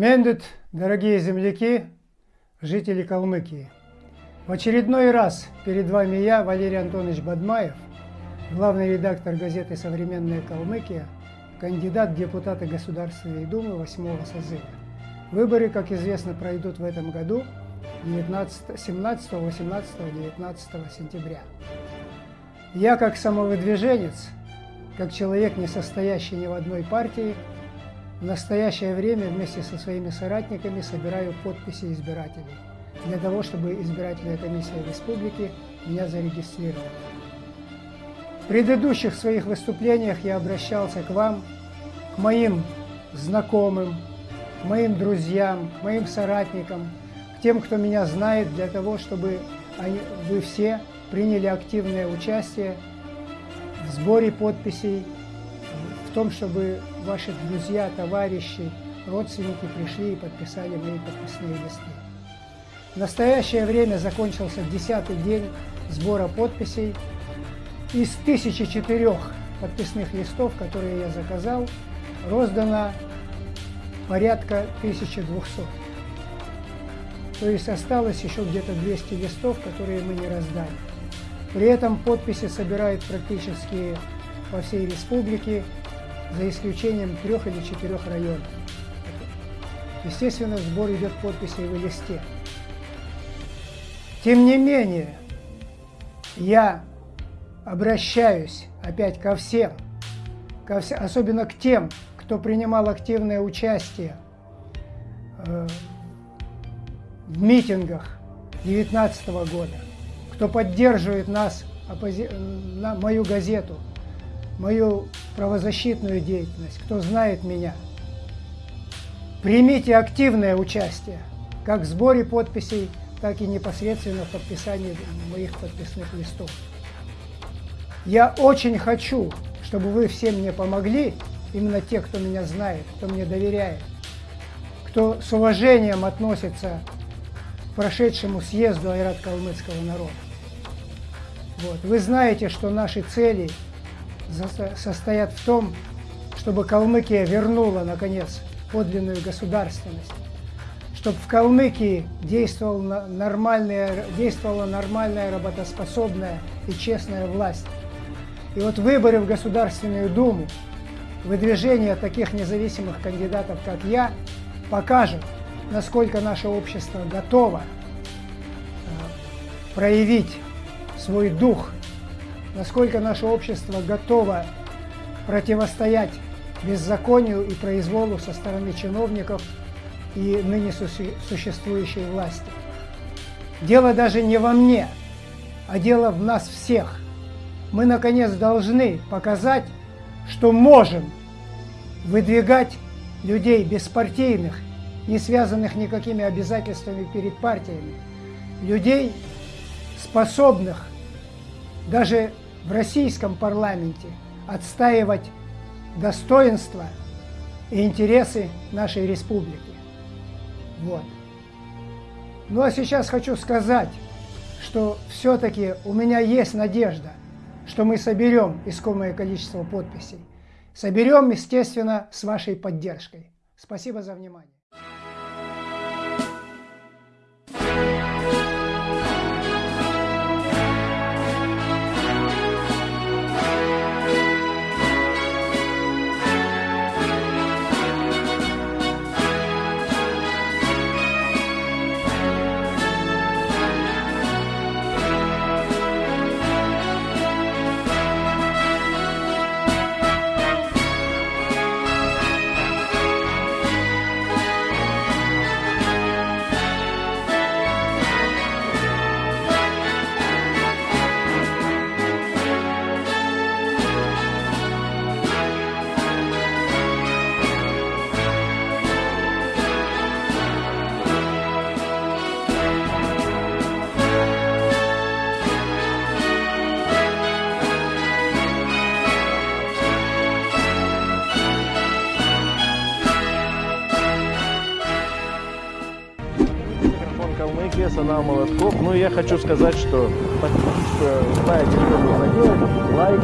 Мендет, дорогие земляки, жители Калмыкии. В очередной раз перед вами я, Валерий Антонович Бадмаев, главный редактор газеты «Современная Калмыкия», кандидат в депутаты Государственной Думы 8 созыва. Выборы, как известно, пройдут в этом году 19, 17, 18, 19 сентября. Я, как самовыдвиженец, как человек, не состоящий ни в одной партии, в настоящее время вместе со своими соратниками собираю подписи избирателей для того, чтобы избирательная комиссия республики меня зарегистрировала. В предыдущих своих выступлениях я обращался к вам, к моим знакомым, к моим друзьям, к моим соратникам, к тем, кто меня знает, для того, чтобы вы все приняли активное участие в сборе подписей в том, чтобы ваши друзья, товарищи, родственники пришли и подписали мои подписные листы. В настоящее время закончился десятый день сбора подписей. Из 1004 подписных листов, которые я заказал, роздано порядка 1200. То есть осталось еще где-то 200 листов, которые мы не раздали. При этом подписи собирают практически по всей республике, за исключением трех или четырех районов. Естественно, сбор идет подписей в листе. Тем не менее, я обращаюсь опять ко всем, ко вс... особенно к тем, кто принимал активное участие э, в митингах 2019 года, кто поддерживает нас, оппози... на мою газету – мою правозащитную деятельность, кто знает меня, примите активное участие как в сборе подписей, так и непосредственно в подписании моих подписных листов. Я очень хочу, чтобы вы все мне помогли, именно те, кто меня знает, кто мне доверяет, кто с уважением относится к прошедшему съезду Айрат-Калмыцкого народа. Вот. Вы знаете, что наши цели – состоят в том, чтобы Калмыкия вернула, наконец, подлинную государственность, чтобы в Калмыкии действовала нормальная, действовала нормальная, работоспособная и честная власть. И вот выборы в Государственную Думу, выдвижение таких независимых кандидатов, как я, покажут, насколько наше общество готово э, проявить свой дух насколько наше общество готово противостоять беззаконию и произволу со стороны чиновников и ныне существующей власти. Дело даже не во мне, а дело в нас всех. Мы, наконец, должны показать, что можем выдвигать людей беспартийных, не связанных никакими обязательствами перед партиями, людей, способных даже в российском парламенте отстаивать достоинство и интересы нашей республики. Вот. Ну а сейчас хочу сказать, что все-таки у меня есть надежда, что мы соберем искомое количество подписей. Соберем, естественно, с вашей поддержкой. Спасибо за внимание. Калмыкия, Сана Молотков. Ну, я хочу сказать, что знаете, что нужно. Лайк.